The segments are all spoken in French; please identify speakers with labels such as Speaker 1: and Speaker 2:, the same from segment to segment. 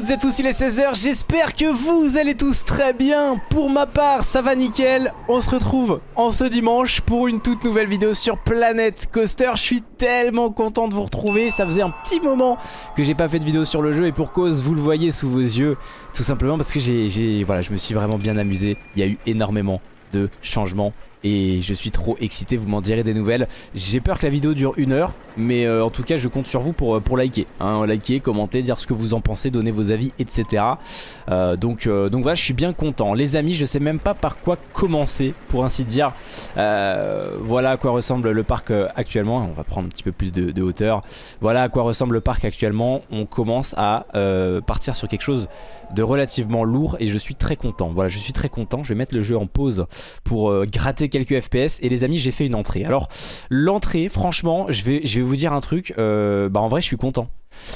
Speaker 1: toutes et tous, il est 16h, j'espère que vous allez tous très bien. Pour ma part, ça va nickel, on se retrouve en ce dimanche pour une toute nouvelle vidéo sur Planet Coaster. Je suis tellement content de vous retrouver, ça faisait un petit moment que j'ai pas fait de vidéo sur le jeu Et pour cause, vous le voyez sous vos yeux, tout simplement parce que j'ai, voilà, je me suis vraiment bien amusé. Il y a eu énormément de changements et je suis trop excité, vous m'en direz des nouvelles. J'ai peur que la vidéo dure une heure, mais euh, en tout cas je compte sur vous pour, euh, pour liker. Hein, liker, commenter, dire ce que vous en pensez, donner vos avis, etc. Euh, donc, donc voilà, je suis bien content. Les amis, je sais même pas par quoi commencer, pour ainsi dire. voilà à quoi ressemble le parc actuellement. On va prendre un petit peu plus de, hauteur. Voilà à quoi ressemble le parc actuellement. On commence à partir sur quelque chose de relativement lourd et je suis très content. Voilà, je suis très content. Je vais mettre le jeu en pause pour gratter quelques FPS et les amis j'ai fait une entrée. Alors l'entrée franchement je vais, je vais vous dire un truc, euh, bah en vrai je suis content.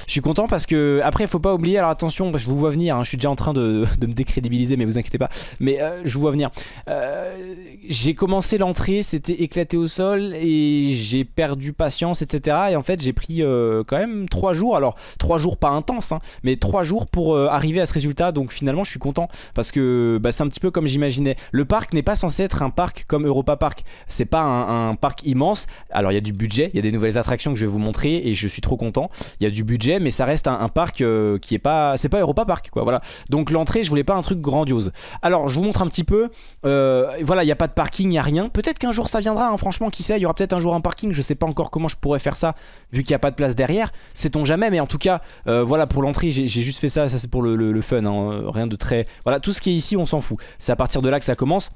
Speaker 1: Je suis content parce que après il faut pas oublier alors attention je vous vois venir hein, je suis déjà en train de, me décrédibiliser mais vous inquiétez pas. Mais euh, je vous vois venir. Euh, j'ai commencé l'entrée c'était éclaté au sol et j'ai perdu patience etc et en fait j'ai pris euh, quand même 3 jours. Alors 3 jours pas intense hein, mais 3 jours pour arriver à ce résultat. Donc finalement je suis content parce que bah, c'est un petit peu comme j'imaginais. Le parc n'est pas censé être un parc comme Europa Park. C'est pas un, un, parc immense. Alors il y a du budget il y a des nouvelles attractions que je vais vous montrer et je suis trop content. Il y a du budget mais ça reste un, parc euh, qui est pas c'est pas Europa Park quoi voilà. Donc l'entrée je voulais pas un truc grandiose. Alors je vous montre un petit peu euh, voilà il n'y a pas de parking il n'y a rien. Peut-être qu'un jour ça viendra hein, franchement qui sait il y aura peut-être un jour un parking je sais pas encore comment je pourrais faire ça vu qu'il n'y a pas de place derrière. Sait-on jamais mais en tout cas euh, voilà pour l'entrée j'ai juste fait ça ça c'est pour le, fun hein, rien de très voilà tout ce qui est ici on s'en fout. C'est à partir de là que ça commence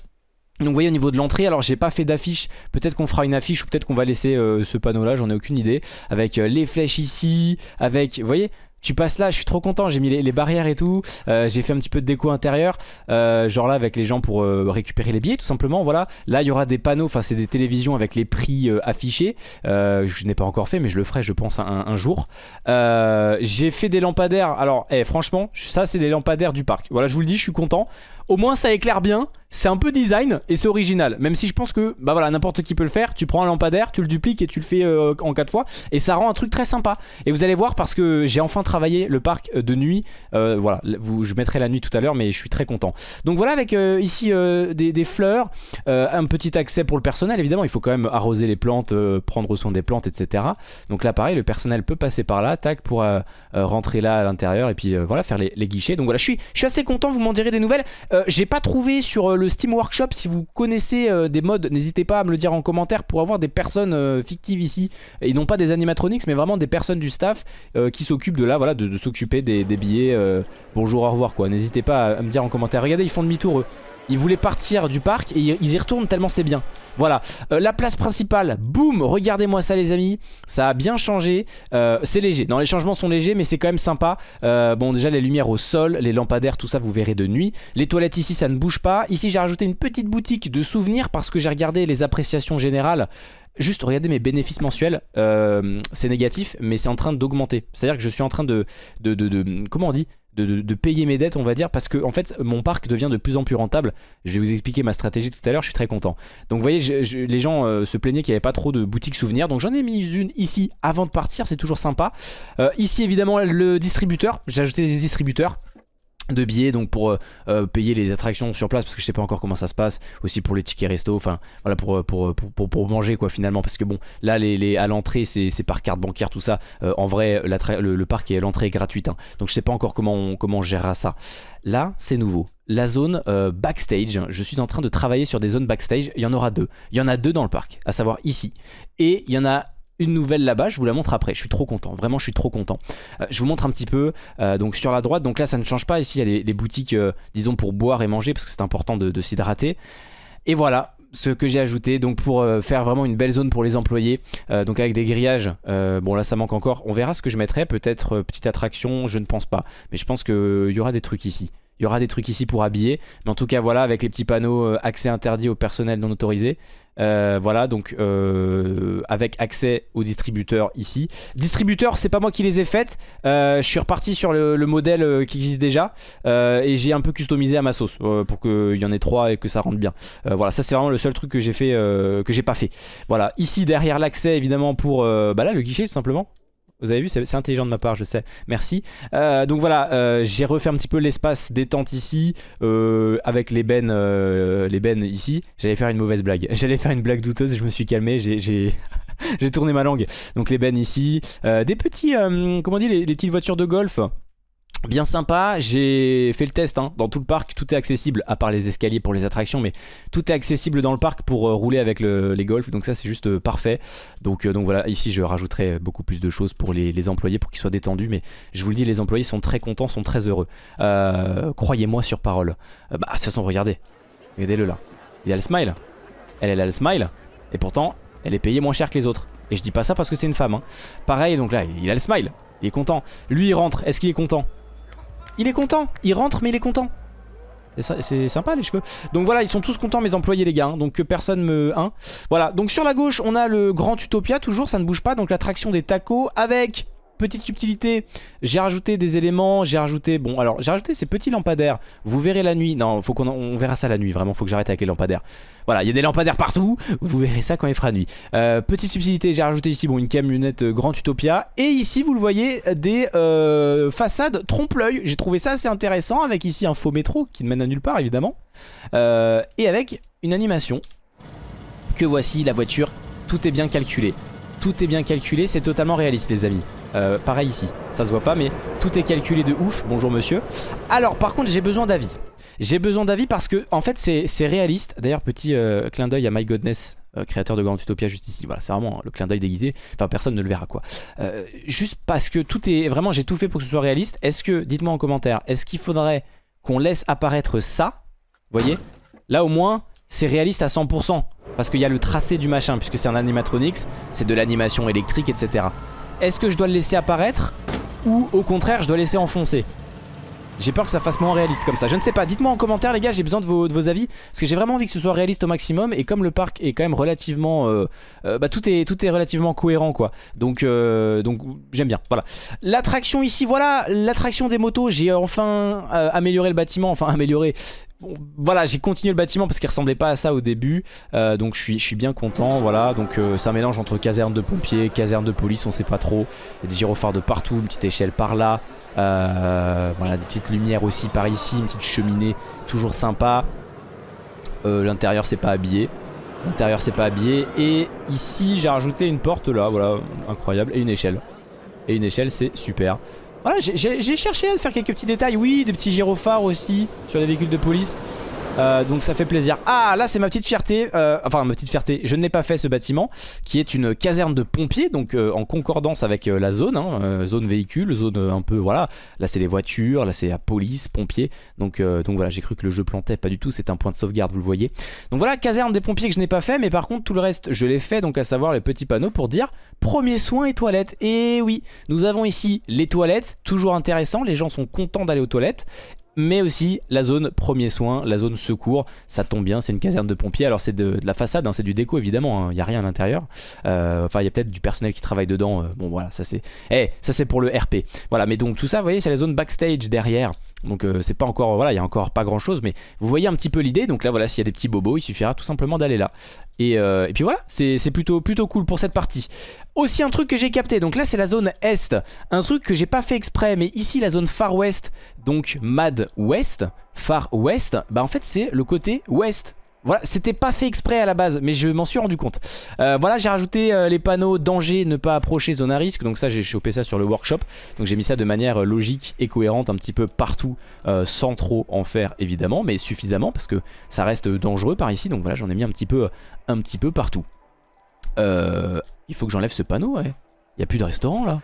Speaker 1: donc vous voyez au niveau de l'entrée, alors j'ai pas fait d'affiche, peut-être qu'on fera une affiche ou peut-être qu'on va laisser euh, ce panneau là, j'en ai aucune idée. Avec euh, les flèches ici, avec, vous voyez tu passes là, je suis trop content, j'ai mis les, barrières et tout, euh, j'ai fait un petit peu de déco intérieur, genre là avec les gens pour récupérer les billets tout simplement, voilà. Là il y aura des panneaux, enfin c'est des télévisions avec les prix affichés, je n'ai pas encore fait mais je le ferai je pense un, jour. j'ai fait des lampadaires, alors eh, franchement ça c'est des lampadaires du parc, voilà je vous le dis je suis content. Au moins ça éclaire bien, c'est un peu design et c'est original. Même si je pense que bah voilà n'importe qui peut le faire. Tu prends un lampadaire, tu le dupliques et tu le fais euh, en 4 fois. Et ça rend un truc très sympa. Et vous allez voir parce que j'ai enfin travaillé le parc euh, de nuit. Euh, voilà, je mettrai la nuit tout à l'heure mais je suis très content. Donc voilà avec ici des, fleurs, un petit accès pour le personnel. Évidemment il faut quand même arroser les plantes, prendre soin des plantes etc. Donc là pareil le personnel peut passer par là, tac pour rentrer là à l'intérieur et puis voilà faire les, guichets. Donc voilà je suis assez content, vous m'en direz des nouvelles. J'ai pas trouvé sur le Steam Workshop, si vous connaissez euh, des modes, n'hésitez pas à me le dire en commentaire pour avoir des personnes euh, fictives ici. Et non pas des animatronics, mais vraiment des personnes du staff euh, qui s'occupent de là, voilà, de, s'occuper des, billets. bonjour, au revoir quoi. N'hésitez pas à, me dire en commentaire. Regardez, ils font demi-tour eux. Ils voulaient partir du parc et ils y retournent tellement c'est bien. Voilà, euh, la place principale, boum, regardez-moi ça les amis, ça a bien changé, euh, c'est léger, non les changements sont légers mais c'est quand même sympa, euh, bon déjà les lumières au sol, les lampadaires, tout ça vous verrez de nuit, les toilettes ici ça ne bouge pas, ici j'ai rajouté une petite boutique de souvenirs parce que j'ai regardé les appréciations générales, Juste regardez mes bénéfices mensuels, c'est négatif mais c'est en train d'augmenter. C'est à dire que je suis en train de, de, de comment on dit? De, payer mes dettes on va dire parce que fait mon parc devient de plus en plus rentable. Je vais vous expliquer ma stratégie tout à l'heure je suis très content. Donc vous voyez les gens euh, se plaignaient qu'il n'y avait pas trop de boutiques souvenirs. Donc j'en ai mis une ici avant de partir c'est toujours sympa. Euh, ici évidemment le distributeur j'ai ajouté des distributeurs de billets donc pour euh, euh, payer les attractions sur place parce que je sais pas encore comment ça se passe aussi pour les tickets resto enfin voilà pour, euh, manger quoi finalement parce que bon là les, à l'entrée c'est par carte bancaire tout ça en vrai le, parc est l'entrée est gratuite hein. donc je sais pas encore comment on, comment on gérera ça. Là c'est nouveau. La zone backstage je suis en train de travailler sur des zones backstage il y en aura deux. Il y en a deux dans le parc à savoir ici. Et il y en a une nouvelle là-bas, je vous la montre après, je suis trop content, vraiment je suis trop content. Euh, je vous montre un petit peu, euh, donc sur la droite, donc là ça ne change pas, ici il y a les, boutiques, euh, disons pour boire et manger, parce que c'est important de, s'hydrater. Et voilà, ce que j'ai ajouté. Donc pour faire vraiment une belle zone pour les employés donc avec des grillages bon là ça manque encore. On verra ce que je mettrai. Peut-être petite attraction. Je ne pense pas. Mais je pense qu'il y aura des trucs ici il y aura des trucs ici pour habiller mais en tout cas voilà avec les petits panneaux accès interdit au personnel non autorisé euh, voilà, donc euh, avec accès aux distributeurs ici. Distributeurs, c'est pas moi qui les ai faites. Euh, je suis reparti sur le, modèle qui existe déjà et j'ai un peu customisé à ma sauce pour qu'il y en ait trois et que ça rentre bien. voilà, ça c'est vraiment le seul truc que j'ai fait, que j'ai pas fait. Voilà, ici derrière l'accès évidemment pour bah le guichet tout simplement. Vous avez vu, c'est intelligent de ma part, je sais. Merci. Euh, donc voilà, euh, j'ai refait un petit peu l'espace détente ici, euh, avec les bennes, les bennes ici. J'allais faire une mauvaise blague. J'allais faire une blague douteuse et je me suis calmé. J'ai tourné ma langue. Donc les bennes ici. des petits, comment on dit, les petites voitures de golf Bien sympa, j'ai fait le test hein. dans tout le parc, tout est accessible, à part les escaliers pour les attractions, mais tout est accessible dans le parc pour euh, rouler avec les golfs, donc ça c'est juste euh, parfait. Donc, euh, donc voilà, ici je rajouterai beaucoup plus de choses pour les, employés, pour qu'ils soient détendus, mais je vous le dis, les employés sont très contents, sont très heureux. Croyez-moi sur parole. bah de toute façon, regardez, regardez-le là, il a le smile, elle, elle a le smile, et pourtant elle est payée moins cher que les autres. Et je dis pas ça parce que c'est une femme. Hein. Pareil, donc là, il a le smile, il est content. Lui il rentre, est-ce qu'il est content? Il est content, il rentre mais il est content. C'est sympa les cheveux. Donc voilà, ils sont tous contents mes employés les gars. Hein. donc personne me... Hein. Voilà, donc sur la gauche, on a le Grand Utopia, toujours, ça ne bouge pas. Donc l'attraction des tacos avec petite subtilité, j'ai rajouté des éléments, j'ai rajouté, bon alors j'ai rajouté ces petits lampadaires, vous verrez la nuit, non faut qu'on on verra ça la nuit, vraiment faut que j'arrête avec les lampadaires. Voilà, il y a des lampadaires partout, vous verrez ça quand il fera nuit. Euh, petite subtilité, j'ai rajouté ici bon, une camionnette euh, Grand Utopia, et ici vous le voyez, des euh, façades trompe-l'œil, j'ai trouvé ça assez intéressant, avec ici un faux métro qui ne mène à nulle part évidemment, et avec une animation, que voici la voiture, tout est bien calculé. Tout est bien calculé, c'est totalement réaliste les amis. Euh, pareil ici, ça se voit pas mais tout est calculé de ouf, bonjour monsieur. Alors par contre j'ai besoin d'avis. J'ai besoin d'avis parce que en fait c'est réaliste. D'ailleurs petit euh, clin d'œil à My Godness euh, créateur de Grand Utopia juste ici. Voilà c'est vraiment le clin d'œil déguisé. Enfin personne ne le verra quoi. Juste parce que tout est vraiment j'ai tout fait pour que ce soit réaliste. Est-ce que, dites-moi en commentaire Est-ce qu'il faudrait qu'on laisse apparaître ça Vous voyez? Là au moins c'est réaliste à 100% Parce qu'il y a le tracé du machin Puisque c'est un animatronics C'est de l'animation électrique etc est-ce que je dois le laisser apparaître ou au contraire je dois laisser enfoncer j'ai peur que ça fasse moins réaliste comme ça. Je ne sais pas, dites-moi en commentaire les gars J'ai besoin de vos, avis Parce que j'ai vraiment envie que ce soit réaliste au maximum Et comme le parc est quand même relativement euh, euh, Bah tout est, tout est relativement cohérent quoi. Donc, euh, donc j'aime bien. Voilà. L'attraction ici voilà. L'attraction des motos. J'ai enfin amélioré le bâtiment Enfin amélioré voilà j'ai continué le bâtiment parce qu'il ressemblait pas à ça au début. Euh, donc je suis, je suis bien content voilà. Donc euh, c'est un mélange entre caserne de pompiers caserne de police on sait pas trop. Il y a des gyrophares de partout une petite échelle par là. Euh, voilà des petites lumières aussi par ici une petite cheminée toujours sympa. L'intérieur c'est pas habillé. L'intérieur c'est pas habillé. Et ici j'ai rajouté une porte là voilà incroyable et une échelle. Et une échelle c'est super voilà, j'ai cherché à faire quelques petits détails. Oui, des petits gyrophares aussi sur les véhicules de police. Euh, donc ça fait plaisir. Ah là c'est ma petite fierté, euh, enfin ma petite fierté, je n'ai pas fait ce bâtiment qui est une caserne de pompiers donc euh, en concordance avec la zone, hein, zone véhicule, zone un peu voilà, là c'est les voitures, là c'est la police, pompiers, donc, donc voilà j'ai cru que le jeu plantait, pas du tout, c'est un point de sauvegarde vous le voyez. Donc voilà caserne des pompiers que je n'ai pas fait mais par contre tout le reste je l'ai fait donc à savoir les petits panneaux pour dire premier soin et toilettes. Et oui, nous avons ici les toilettes, toujours intéressant, les gens sont contents d'aller aux toilettes mais aussi la zone premier soin, la zone secours. Ça tombe bien, c'est une caserne de pompiers. Alors c'est de, la façade, hein, c'est du déco évidemment, il hein. n'y a rien à l'intérieur. Euh, enfin, il y a peut-être du personnel qui travaille dedans. Euh, bon voilà, ça c'est eh, ça c'est pour le RP. Voilà, mais donc tout ça, vous voyez, c'est la zone backstage derrière. Donc euh, c'est pas encore, voilà, il y a encore pas grand chose, mais vous voyez un petit peu l'idée. Donc là, voilà, s'il y a des petits bobos, il suffira tout simplement d'aller là. Et, et, puis voilà, c'est plutôt, plutôt cool pour cette partie. Aussi un truc que j'ai capté, donc là c'est la zone Est, un truc que j'ai pas fait exprès, mais ici la zone Far West, donc Mad West, Far West, bah en fait c'est le côté Ouest. Voilà, c'était pas fait exprès à la base, mais je m'en suis rendu compte. Euh, voilà, j'ai rajouté euh, les panneaux danger, ne pas approcher, zone à risque. Donc ça, j'ai chopé ça sur le workshop. Donc j'ai mis ça de manière logique et cohérente un petit peu partout, euh, sans trop en faire évidemment, mais suffisamment parce que ça reste dangereux par ici. Donc voilà, j'en ai mis un petit peu, un petit peu partout. Euh, il faut que j'enlève ce panneau, ouais. Il n'y a plus de restaurant là.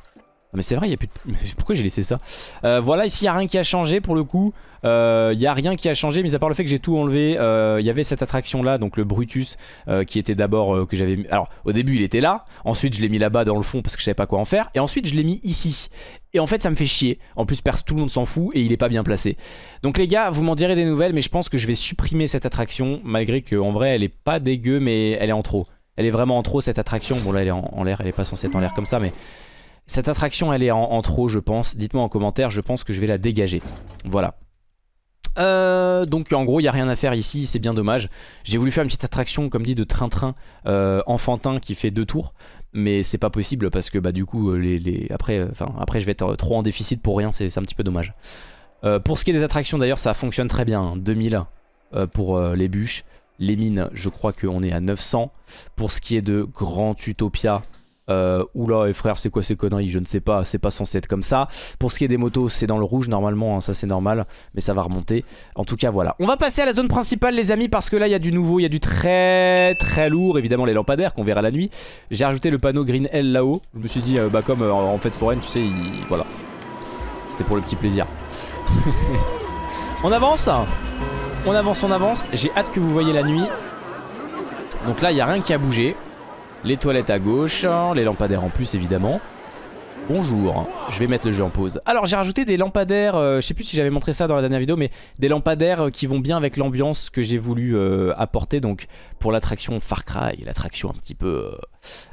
Speaker 1: Mais c'est vrai, il y a plus de... Pourquoi j'ai laissé ça? Euh, Voilà, ici il n'y a rien qui a changé pour le coup. Euh, il n'y a rien qui a changé, mis à part le fait que j'ai tout enlevé. Euh, il y avait cette attraction là, donc le Brutus, qui était d'abord que j'avais... Alors au début il était là, ensuite je l'ai mis là-bas dans le fond parce que je savais pas quoi en faire, et ensuite je l'ai mis ici. Et en fait ça me fait chier, en plus tout le monde s'en fout et il est pas bien placé. Donc les gars, vous m'en direz des nouvelles, mais je pense que je vais supprimer cette attraction, malgré qu'en vrai elle est pas dégueu, mais elle est en trop. Elle est vraiment en trop cette attraction. Bon là elle est en, l'air, elle est pas censée être en l'air comme ça mais cette attraction elle est en, trop je pense. Dites-moi en commentaire, je pense que je vais la dégager. Voilà. Euh, donc en gros il n'y a rien à faire ici, c'est bien dommage. J'ai voulu faire une petite attraction comme dit de train-train enfantin qui fait deux tours mais c'est pas possible parce que bah du coup les, après, après je vais être trop en déficit pour rien, c'est un petit peu dommage. pour ce qui est des attractions d'ailleurs ça fonctionne très bien, 2000 hein, pour les bûches. Les mines, je crois qu'on est à 900. Pour ce qui est de Grand Utopia, euh, oula, et frère, c'est quoi ces conneries? Je ne sais pas, c'est pas censé être comme ça. Pour ce qui est des motos, c'est dans le rouge normalement, hein, ça c'est normal, mais ça va remonter. En tout cas, voilà. On va passer à la zone principale, les amis, parce que là, il y a du nouveau, il y a du très très lourd. Évidemment, les lampadaires qu'on verra la nuit. J'ai rajouté le panneau Green L là-haut. Je me suis dit, euh, bah comme euh, en fête foraine, tu sais, voilà. C'était pour le petit plaisir. on avance? On avance, on avance. J'ai hâte que vous voyez la nuit. Donc là, il n'y a rien qui a bougé. Les toilettes à gauche, les lampadaires en plus évidemment. Bonjour, je vais mettre le jeu en pause. Alors j'ai rajouté des lampadaires, euh, je sais plus si j'avais montré ça dans la dernière vidéo, mais des lampadaires euh, qui vont bien avec l'ambiance que j'ai voulu euh, apporter donc pour l'attraction Far Cry, l'attraction un petit peu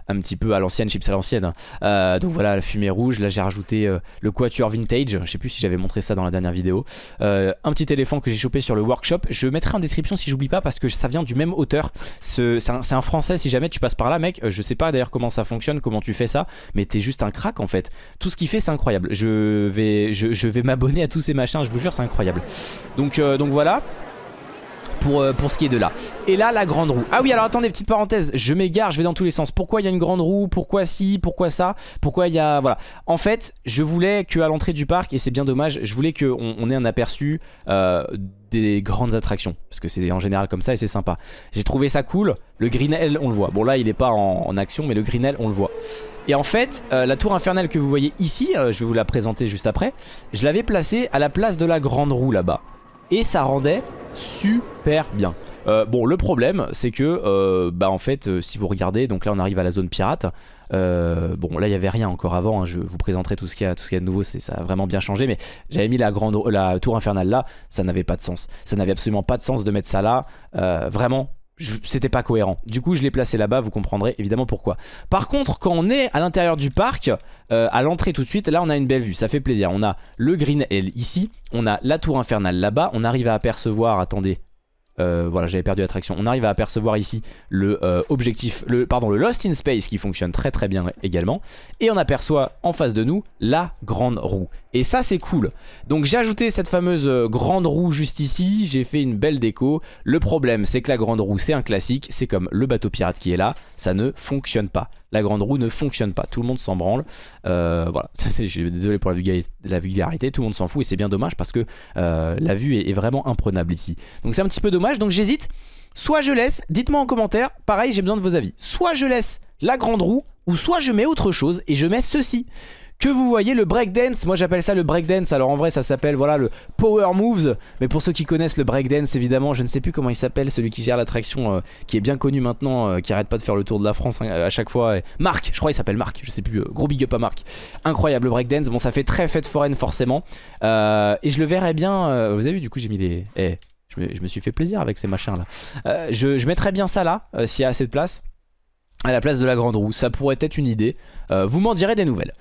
Speaker 1: un petit peu à l'ancienne, chips à l'ancienne. Euh, donc voilà, la fumée rouge. Là, j'ai rajouté euh, le quatuor vintage. Je sais plus si j'avais montré ça dans la dernière vidéo. Euh, un petit éléphant que j'ai chopé sur le workshop. Je mettrai en description si j'oublie pas parce que ça vient du même auteur. C'est un, français. Si jamais tu passes par là, mec, je sais pas d'ailleurs comment ça fonctionne, comment tu fais ça, mais t'es juste un crack en fait. Tout ce qu'il fait, c'est incroyable. Je vais, je, vais m'abonner à tous ces machins. Je vous jure, c'est incroyable. Donc, donc voilà pour, euh, pour ce qui est de là. Et là, la grande roue. Ah oui, alors attendez, petite parenthèse, je m'égare, je vais dans tous les sens. Pourquoi il y a une grande roue? Pourquoi si Pourquoi ça? Pourquoi il y a... Voilà. En fait, je voulais qu'à l'entrée du parc, et c'est bien dommage, je voulais qu'on on ait un aperçu euh, des grandes attractions. Parce que c'est en général comme ça et c'est sympa. J'ai trouvé ça cool. Le Greenell, on le voit. Bon là, il est pas en, action, mais le Greenell, on le voit. Et en fait, euh, la tour infernale que vous voyez ici, je vais vous la présenter juste après, je l'avais placée à la place de la grande roue là-bas. Et ça rendait super bien. Euh, bon le problème c'est que euh, bah en fait euh, si vous regardez donc là on arrive à la zone pirate. Bon là il y avait rien encore avant hein, je vous présenterai tout ce qu'il y a de nouveau ça a vraiment bien changé mais j'avais mis la grande la tour infernale là ça n'avait pas de sens. Ça n'avait absolument pas de sens de mettre ça là. Vraiment c'était pas cohérent. Du coup, je l'ai placé là-bas, vous comprendrez évidemment pourquoi. Par contre, quand on est à l'intérieur du parc, à l'entrée tout de suite, là on a une belle vue, ça fait plaisir. On a le Green L ici, on a la tour infernale là-bas, on arrive à apercevoir, attendez, euh, voilà j'avais perdu l'attraction. On arrive à apercevoir ici le euh, objectif le, pardon le Lost in Space qui fonctionne très très bien également. Et on aperçoit en face de nous la grande roue. Et ça c'est cool. Donc j'ai ajouté cette fameuse euh, grande roue juste ici. J'ai fait une belle déco. Le problème c'est que la grande roue c'est un classique. C'est comme le bateau pirate qui est là. Ça ne fonctionne pas la grande roue ne fonctionne pas. Tout le monde s'en branle. Euh, voilà, désolé pour la vulgarité, tout le monde s'en fout et c'est bien dommage parce que euh, la vue est, vraiment imprenable ici. Donc c'est un petit peu dommage, donc j'hésite. Soit je laisse, dites-moi en commentaire, pareil j'ai besoin de vos avis. Soit je laisse la grande roue, ou soit je mets autre chose et je mets ceci que vous voyez le breakdance, moi j'appelle ça le breakdance, alors en vrai ça s'appelle voilà le power moves, mais pour ceux qui connaissent le breakdance évidemment, je ne sais plus comment il s'appelle, celui qui gère l'attraction, euh, qui est bien connu maintenant, euh, qui arrête pas de faire le tour de la France hein, à chaque fois, Marc, je crois il s'appelle Marc, je sais plus, euh, gros big up à Marc, incroyable le breakdance, bon ça fait très fête foraine forcément, et je le verrai bien, vous avez vu du coup j'ai mis les... Eh, je, me, suis fait plaisir avec ces machins là, je, je bien ça là, s'il y a assez de place, à la place de la grande roue, ça pourrait être une idée, vous m'en direz des nouvelles.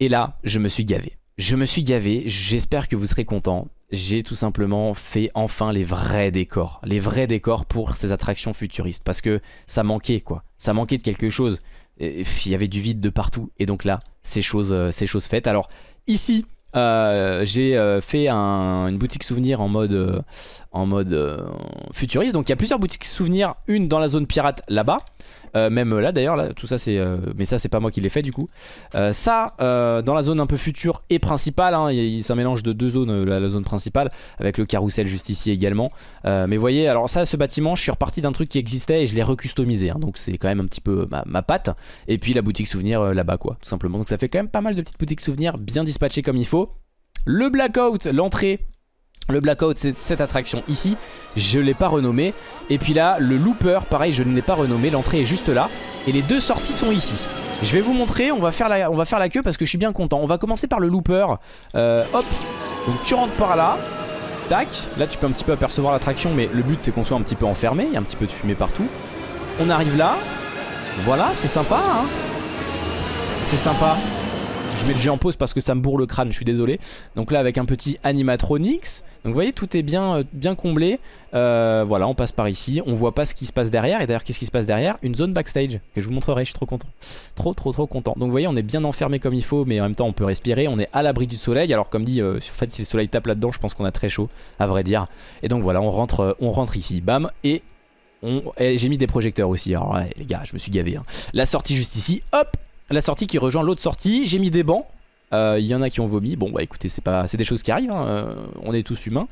Speaker 1: Et là, je me suis gavé. Je me suis gavé, j'espère que vous serez contents. J'ai tout simplement fait enfin les vrais décors. Les vrais décors pour ces attractions futuristes. Parce que ça manquait quoi. Ça manquait de quelque chose. Il y avait du vide de partout. Et donc là, c'est chose, euh, chose faites. Alors ici, euh, j'ai euh, fait une boutique souvenir en mode, en mode futuriste. Donc il y a plusieurs boutiques souvenirs. Une dans la zone pirate là-bas. Euh, même là d'ailleurs, là, tout ça c'est... Euh, mais ça c'est pas moi qui l'ai fait du coup. Euh, ça, dans la zone un peu future et principale, hein, c'est un mélange de deux zones, la, zone principale, avec le carrousel juste ici également. mais voyez, alors ça, ce bâtiment, je suis reparti d'un truc qui existait et je l'ai recustomisé. Hein, donc c'est quand même un petit peu ma, ma patte. Et puis la boutique souvenir là-bas quoi, tout simplement. Donc ça fait quand même pas mal de petites boutiques souvenirs bien dispatchées comme il faut. Le blackout, l'entrée le Blackout, c'est cette attraction ici. Je ne l'ai pas renommé. Et puis là, le Looper, pareil, je ne l'ai pas renommé. L'entrée est juste là. Et les deux sorties sont ici. Je vais vous montrer. On va faire la, on va faire la queue parce que je suis bien content. On va commencer par le Looper. Euh, hop. Donc tu rentres par là. Tac. Là, tu peux un petit peu apercevoir l'attraction. Mais le but, c'est qu'on soit un petit peu enfermé. Il y a un petit peu de fumée partout. On arrive là. Voilà, c'est sympa. Hein c'est sympa. Je mets le jeu en pause parce que ça me bourre le crâne, je suis désolé. Donc là avec un petit animatronics. Donc vous voyez tout est bien, euh, bien comblé. Euh, voilà on passe par ici, on voit pas ce qui se passe derrière. Et d'ailleurs qu'est-ce qui se passe derrière? Une zone backstage que je vous montrerai, je suis trop content. Trop trop trop content. Donc vous voyez on est bien enfermé comme il faut mais en même temps on peut respirer. On est à l'abri du soleil. Alors comme dit, en fait si le soleil tape là-dedans je pense qu'on a très chaud à vrai dire. Et donc voilà on rentre, on rentre ici. Bam et j'ai mis des projecteurs aussi, alors les gars, je me suis gavé. Hein. La sortie juste ici, hop La sortie qui rejoint l'autre sortie, j'ai mis des bancs. Il euh, y en a qui ont vomi, bon bah écoutez, c'est pas, des choses qui arrivent, hein. euh, on est tous humains.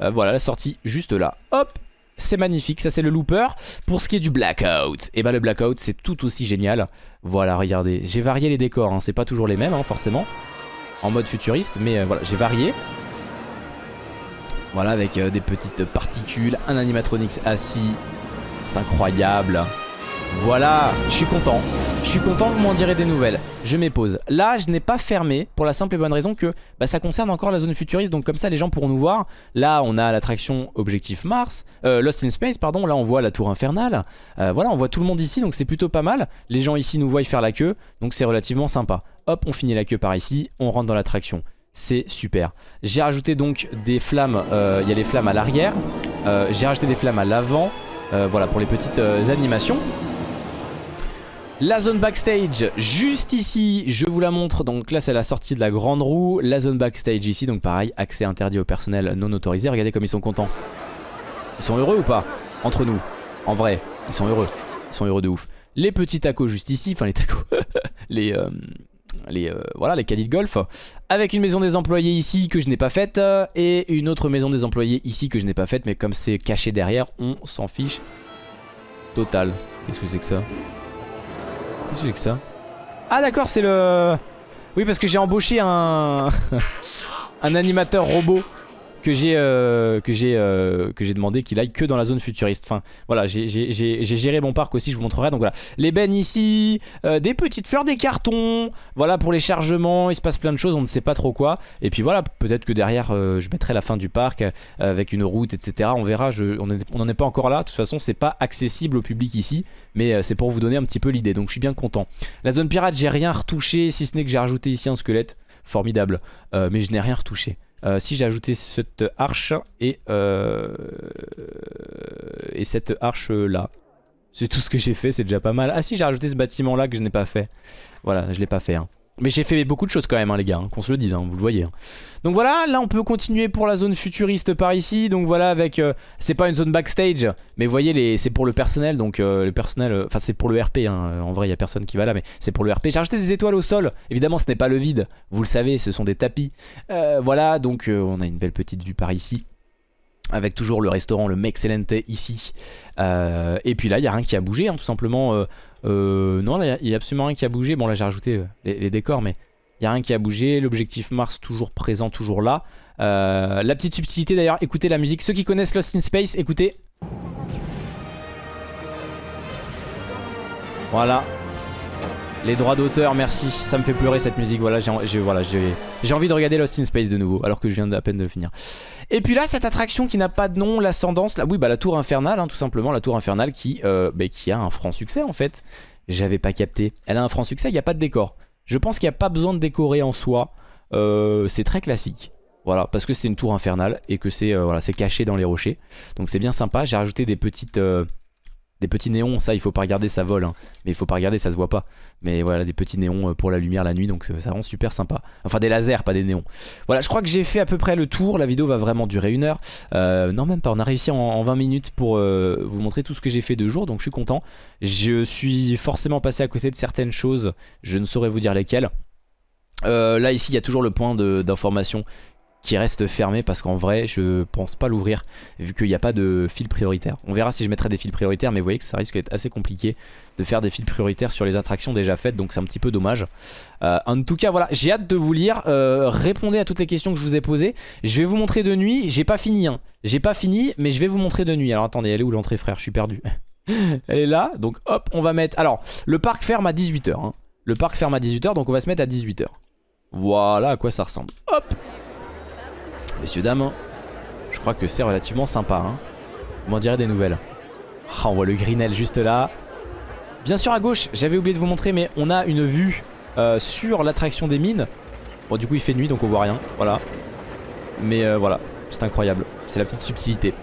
Speaker 1: Euh, voilà, la sortie juste là, hop c'est magnifique, ça c'est le looper. Pour ce qui est du blackout, et eh ben, le blackout c'est tout aussi génial. Voilà, regardez, j'ai varié les décors, hein. c'est pas toujours les mêmes forcément, en mode futuriste, mais voilà, j'ai varié. Voilà, avec des petites particules, un animatronics assis, c'est incroyable. Voilà, je suis content. Je suis content, vous m'en direz des nouvelles. Je m'épose. Là, je n'ai pas fermé pour la simple et bonne raison que bah, ça concerne encore la zone futuriste. Donc comme ça, les gens pourront nous voir. Là, on a l'attraction Objectif Mars. Euh, Lost in Space, pardon. Là, on voit la tour infernale. Euh, voilà, on voit tout le monde ici. Donc c'est plutôt pas mal. Les gens ici nous voient faire la queue. Donc c'est relativement sympa. Hop, on finit la queue par ici. On rentre dans l'attraction. C'est super. J'ai rajouté donc des flammes. Euh, il y a les flammes à l'arrière. J'ai rajouté des flammes à l'avant. Euh, voilà pour les petites euh, animations. La zone backstage, juste ici, je vous la montre. Donc là, c'est la sortie de la grande roue. La zone backstage ici, donc pareil, accès interdit au personnel non autorisé. Regardez comme ils sont contents. Ils sont heureux ou pas? Entre nous, en vrai, ils sont heureux. Ils sont heureux de ouf. Les petits tacos juste ici, enfin les tacos, les, euh, les, euh, voilà, les caddies de golf, avec une maison des employés ici que je n'ai pas faite, et une autre maison des employés ici que je n'ai pas faite, mais comme c'est caché derrière, on s'en fiche total. Qu'est-ce que c'est que ça? Qu'est-ce que c'est que ça Ah d'accord, c'est le... Oui, parce que j'ai embauché un... un animateur robot que j'ai euh, euh, que j'ai demandé qu'il aille que dans la zone futuriste. Enfin voilà, j'ai géré mon parc aussi, je vous montrerai. Donc voilà, les ici, euh, des petites fleurs, des cartons. Voilà pour les chargements, il se passe plein de choses, on ne sait pas trop quoi. Et puis voilà, peut-être que derrière je mettrai la fin du parc avec une route, etc. On verra. On n'en est pas encore là. De toute façon, c'est pas accessible au public ici, mais c'est pour vous donner un petit peu l'idée. Donc je suis bien content. La zone pirate, j'ai rien retouché, si ce n'est que j'ai rajouté ici un squelette. Formidable, mais je n'ai rien retouché. Euh, si j'ai ajouté cette arche et, euh, et cette arche là. C'est tout ce que j'ai fait, c'est déjà pas mal. Ah si, j'ai rajouté ce bâtiment là que je n'ai pas fait. Voilà, je l'ai pas fait. Hein. Mais j'ai fait beaucoup de choses quand même hein, les gars, hein, qu'on se le dise, vous le voyez. Donc voilà, là on peut continuer pour la zone futuriste par ici. Donc voilà avec, euh, c'est pas une zone backstage, mais vous voyez c'est pour le personnel. Donc le personnel, enfin c'est pour le RP, en vrai il y a personne qui va là, mais c'est pour le RP. J'ai rajouté des étoiles au sol, évidemment ce n'est pas le vide, vous le savez, ce sont des tapis. voilà, donc on a une belle petite vue par ici avec toujours le restaurant, le Mexcellente ici. Euh, et puis là, il n'y a rien qui a bougé, hein, tout simplement. Euh, euh, non, il n'y a, absolument rien qui a bougé. Bon, là, j'ai rajouté les, décors, mais il n'y a rien qui a bougé. L'objectif Mars, toujours présent, toujours là. la petite subtilité, d'ailleurs, écoutez la musique. Ceux qui connaissent Lost in Space, écoutez. Voilà, les droits d'auteur, merci. Ça me fait pleurer cette musique. Voilà, j'ai envie de regarder Lost in Space de nouveau, alors que je viens à peine de finir. Et puis là, cette attraction qui n'a pas de nom, l'ascendance, oui, bah la tour infernale, hein, tout simplement, la tour infernale qui, euh, bah, qui a un franc succès en fait. J'avais pas capté. Elle a un franc succès, il n'y a pas de décor. Je pense qu'il n'y a pas besoin de décorer en soi. Euh, c'est très classique. Voilà, parce que c'est une tour infernale et que c'est euh, caché dans les rochers. Donc c'est bien sympa. J'ai rajouté des petites, des petits néons, ça il faut pas regarder, ça vole. Hein. Mais il faut pas regarder, ça se voit pas. Mais voilà, des petits néons euh, pour la lumière la nuit, donc ça rend super sympa. Enfin des lasers, pas des néons. Voilà, je crois que j'ai fait à peu près le tour. La vidéo va vraiment durer une heure. Euh, non, même pas, on a réussi en, 20 minutes pour euh, vous montrer tout ce que j'ai fait de jour, donc je suis content. Je suis forcément passé à côté de certaines choses, je ne saurais vous dire lesquelles. là ici il y a toujours le point d'information qui reste fermé parce qu'en vrai je pense pas l'ouvrir vu qu'il n'y a pas de fil prioritaire. On verra si je mettrai des fils prioritaires mais vous voyez que ça risque d'être assez compliqué de faire des fils prioritaires sur les attractions déjà faites donc c'est un petit peu dommage. Euh, en tout cas voilà j'ai hâte de vous lire, euh, répondez à toutes les questions que je vous ai posées. Je vais vous montrer de nuit, j'ai pas fini hein. j'ai pas fini mais je vais vous montrer de nuit. Alors attendez elle est où l'entrée frère? Je suis perdu. elle est là donc hop on va mettre, alors le parc ferme à 18h hein. Le parc ferme à 18h donc on va se mettre à 18h. Voilà à quoi ça ressemble. Hop Messieurs, dames, je crois que c'est relativement sympa. Hein. Vous m'en direz des nouvelles. Ah, on voit le Greenell juste là. Bien sûr à gauche, j'avais oublié de vous montrer, mais on a une vue euh, sur l'attraction des mines. Bon du coup il fait nuit donc on voit rien, voilà. Mais euh, voilà, c'est incroyable, c'est la petite subtilité.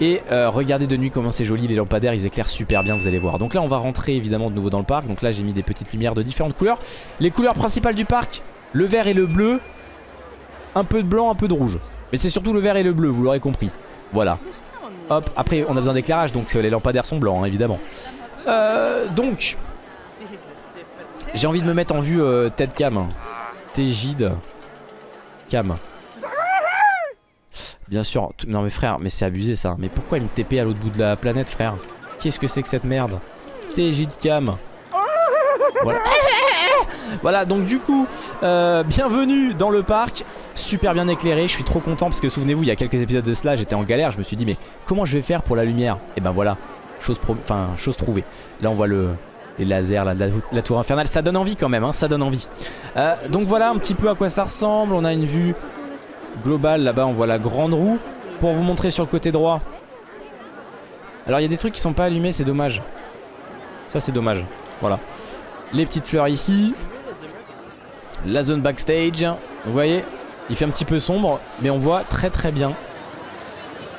Speaker 1: Et euh, regardez de nuit comment c'est joli, les lampadaires ils éclairent super bien vous allez voir Donc là on va rentrer évidemment de nouveau dans le parc Donc là j'ai mis des petites lumières de différentes couleurs Les couleurs principales du parc, le vert et le bleu Un peu de blanc, un peu de rouge Mais c'est surtout le vert et le bleu, vous l'aurez compris. Voilà. Hop, après on a besoin d'éclairage donc les lampadaires sont blancs hein, évidemment. Euh, Donc J'ai envie de me mettre en vue euh, tête cam. Tégide Cam. Bien sûr, non mais frère, mais c'est abusé ça. Mais pourquoi il me TP à l'autre bout de la planète, frère? Qu'est-ce que c'est que cette merde? TJ de cam. Voilà. voilà, donc du coup, euh, bienvenue dans le parc. Super bien éclairé, je suis trop content parce que souvenez-vous, il y a quelques épisodes de cela, j'étais en galère. Je me suis dit, mais comment je vais faire pour la lumière? Et ben voilà, chose, trouvée. Là, on voit le, les lasers, la, tour infernale. Ça donne envie quand même, hein, ça donne envie. Euh, donc voilà un petit peu à quoi ça ressemble. On a une vue global là-bas on voit la grande roue pour vous montrer sur le côté droit alors il y a des trucs qui sont pas allumés c'est dommage ça c'est dommage voilà les petites fleurs ici la zone backstage vous voyez il fait un petit peu sombre mais on voit très très bien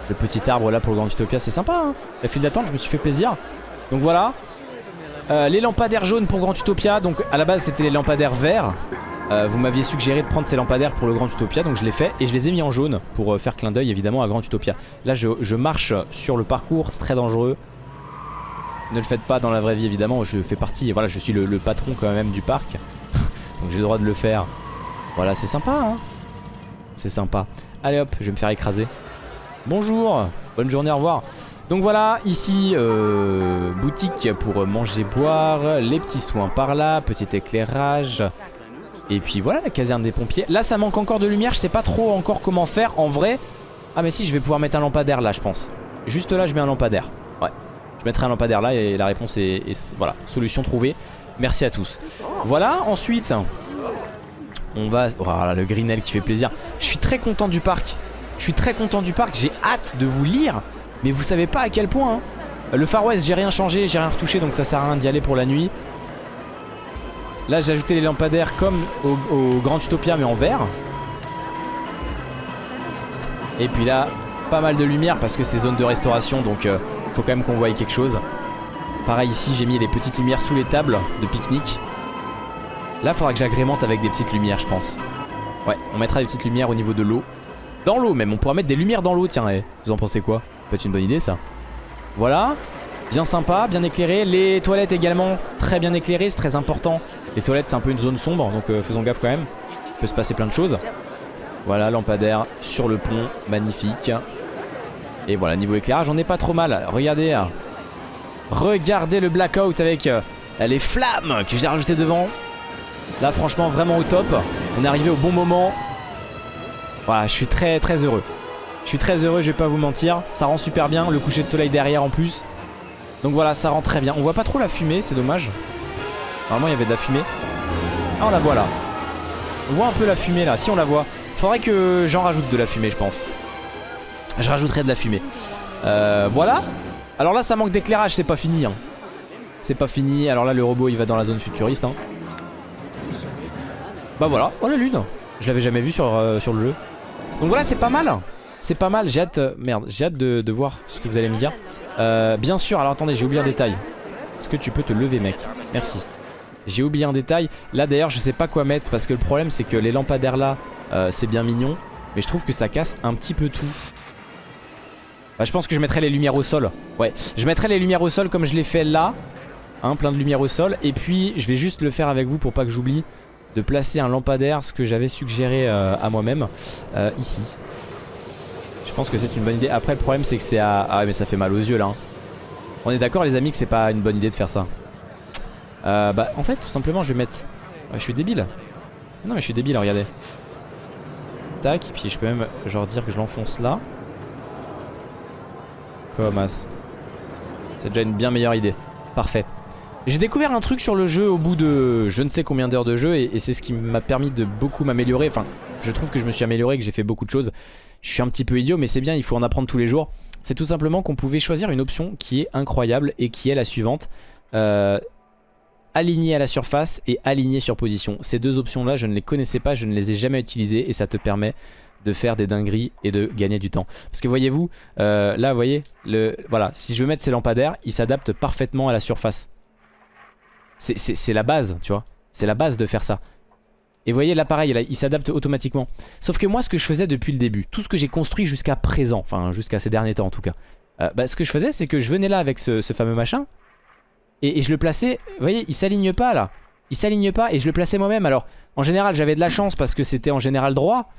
Speaker 1: le petit arbre là pour le Grand Utopia c'est sympa hein la file d'attente je me suis fait plaisir donc voilà euh, les lampadaires jaunes pour Grand Utopia donc à la base c'était les lampadaires verts euh, vous m'aviez suggéré de prendre ces lampadaires pour le Grand Utopia donc je l'ai fait et je les ai mis en jaune pour euh, faire clin d'œil évidemment à Grand Utopia. Là je, marche sur le parcours, c'est très dangereux. Ne le faites pas dans la vraie vie évidemment, je fais partie, voilà je suis le, patron quand même du parc. Donc j'ai le droit de le faire. Voilà c'est sympa hein. C'est sympa. Allez hop, je vais me faire écraser. Bonjour, bonne journée, au revoir. Donc voilà, ici, euh, boutique pour manger, boire, les petits soins par là, petit éclairage, et puis voilà la caserne des pompiers. Là ça manque encore de lumière. Je sais pas trop encore comment faire en vrai. Ah mais si je vais pouvoir mettre un lampadaire là je pense. Juste là je mets un lampadaire. Ouais. Je mettrai un lampadaire là et la réponse est, Voilà solution trouvée Merci à tous Voilà ensuite On va Oh là le Greenell qui fait plaisir Je suis très content du parc Je suis très content du parc J'ai hâte de vous lire Mais vous savez pas à quel point hein. Le Far West j'ai rien changé J'ai rien retouché donc ça sert à rien d'y aller pour la nuit Là j'ai ajouté les lampadaires comme au, Grand Utopia mais en vert. Et puis là, pas mal de lumière parce que c'est zone de restauration donc euh, faut quand même qu'on voie quelque chose. Pareil ici j'ai mis les petites lumières sous les tables de pique-nique. Là faudra que j'agrémente avec des petites lumières je pense. Ouais, on mettra des petites lumières au niveau de l'eau. Dans l'eau même, on pourra mettre des lumières dans l'eau tiens, eh. vous en pensez quoi? Peut être une bonne idée ça. Voilà, bien sympa, bien éclairé. Les toilettes également très bien éclairées, c'est très important. Les toilettes c'est un peu une zone sombre donc euh, faisons gaffe quand même. Il peut se passer plein de choses. Voilà lampadaire sur le pont, magnifique. Et voilà niveau éclairage on est pas trop mal. Regardez, hein. Regardez le blackout avec euh, les flammes que j'ai rajouté devant. Là franchement vraiment au top. On est arrivé au bon moment. Voilà je suis très très heureux. Je suis très heureux je vais pas vous mentir. Ça rend super bien le coucher de soleil derrière en plus. Donc voilà ça rend très bien. On voit pas trop la fumée c'est dommage. Normalement il y avait de la fumée. Ah on la voit là. On voit un peu la fumée là. Si on la voit. Faudrait que j'en rajoute de la fumée je pense. Je rajouterai de la fumée. Euh, voilà. Alors là ça manque d'éclairage. C'est pas fini. Hein. C'est pas fini. Alors là le robot il va dans la zone futuriste. Hein. Bah voilà. Oh la lune. Je l'avais jamais vu sur, euh, sur le jeu. Donc voilà c'est pas mal. C'est pas mal. J'ai hâte. merde. J'ai de, voir ce que vous allez me dire. Euh, bien sûr. Alors attendez j'ai oublié un détail. Est-ce que tu peux te lever mec? Merci. J'ai oublié un détail. Là d'ailleurs je sais pas quoi mettre parce que le problème c'est que les lampadaires là euh, c'est bien mignon. Mais je trouve que ça casse un petit peu tout. Bah, je pense que je mettrai les lumières au sol. Ouais, je mettrai les lumières au sol comme je l'ai fait là. Hein, plein de lumières au sol. Et puis je vais juste le faire avec vous pour pas que j'oublie de placer un lampadaire, ce que j'avais suggéré euh, à moi-même, euh, ici. Je pense que c'est une bonne idée. Après le problème c'est que c'est à... Ah mais ça fait mal aux yeux là. Hein. On est d'accord les amis que c'est pas une bonne idée de faire ça. Euh, bah en fait tout simplement je vais mettre Je suis débile Non mais je suis débile regardez Tac puis je peux même genre dire que je l'enfonce là Comme as C'est déjà une bien meilleure idée Parfait j'ai découvert un truc sur le jeu au bout de je ne sais combien d'heures de jeu et, et c'est ce qui m'a permis de beaucoup m'améliorer. Enfin, je trouve que je me suis amélioré, que j'ai fait beaucoup de choses. Je suis un petit peu idiot, mais c'est bien, il faut en apprendre tous les jours. C'est tout simplement qu'on pouvait choisir une option qui est incroyable et qui est la suivante. Euh, aligné à la surface et aligné sur position. Ces deux options là je ne les connaissais pas, je ne les ai jamais utilisées et ça te permet de faire des dingueries et de gagner du temps. Parce que voyez-vous, euh, là vous voyez, le, voilà, si je veux mettre ces lampadaires, ils s'adaptent parfaitement à la surface. C'est la base, tu vois. C'est la base de faire ça. Et vous voyez là pareil, là, il s'adapte automatiquement. Sauf que moi ce que je faisais depuis le début, tout ce que j'ai construit jusqu'à présent, enfin jusqu'à ces derniers temps en tout cas, euh, bah, ce que je faisais c'est que je venais là avec ce, fameux machin, et, je le plaçais, vous voyez, il s'aligne pas là. Il s'aligne pas et je le plaçais moi-même. Alors en général j'avais de la chance parce que c'était en général droit,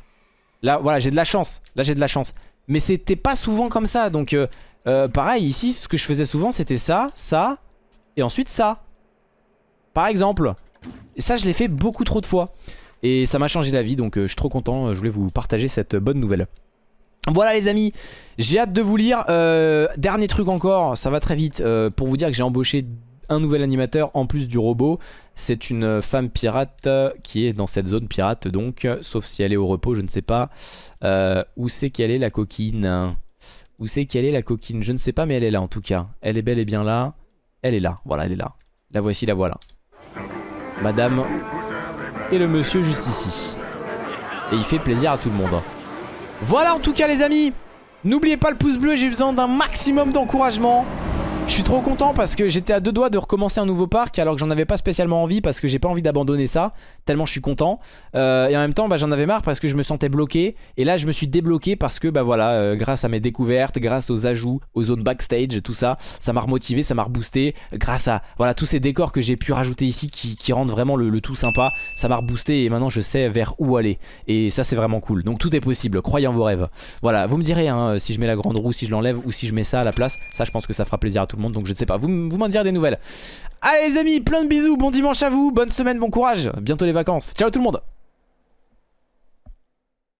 Speaker 1: Là, voilà, j'ai de la chance. Là, j'ai de la chance. Mais c'était pas souvent comme ça. Donc, euh, euh, pareil, ici, ce que je faisais souvent, c'était ça, ça, et ensuite ça. Par exemple. Et ça, je l'ai fait beaucoup trop de fois. Et ça m'a changé la vie, donc euh, je suis trop content. Je voulais vous partager cette bonne nouvelle. Voilà les amis, j'ai hâte de vous lire. dernier truc encore, ça va très vite. pour vous dire que j'ai embauché un nouvel animateur en plus du robot. C'est une femme pirate qui est dans cette zone pirate donc, sauf si elle est au repos, je ne sais pas. Euh, où c'est qu'elle est la coquine Où c'est qu'elle est la coquine? Je ne sais pas mais elle est là en tout cas. Elle est belle et bien là. Elle est là, voilà elle est là. La voici, la voilà. Madame et le monsieur juste ici. Et il fait plaisir à tout le monde. Voilà en tout cas les amis N'oubliez pas le pouce bleu, j'ai besoin d'un maximum d'encouragement. Je suis trop content parce que j'étais à deux doigts de recommencer un nouveau parc alors que j'en avais pas spécialement envie parce que j'ai pas envie d'abandonner ça tellement je suis content. Euh, et en même temps bah, j'en avais marre parce que je me sentais bloqué. Et là je me suis débloqué parce que bah voilà euh, grâce à mes découvertes grâce aux ajouts aux zones backstage tout ça ça m'a remotivé ça m'a reboosté. Grâce à voilà tous ces décors que j'ai pu rajouter ici qui, rendent vraiment le, tout sympa ça m'a reboosté et maintenant je sais vers où aller. Et ça c'est vraiment cool. Donc tout est possible. Croyez en vos rêves. Voilà. Vous me direz hein, si je mets la grande roue si je l'enlève ou si je mets ça à la place ça je pense que ça fera plaisir à tout donc je ne sais pas. Vous, vous m'en direz des nouvelles. Allez les amis, plein de bisous, bon dimanche à vous, bonne semaine, bon courage, bientôt les vacances. Ciao tout le monde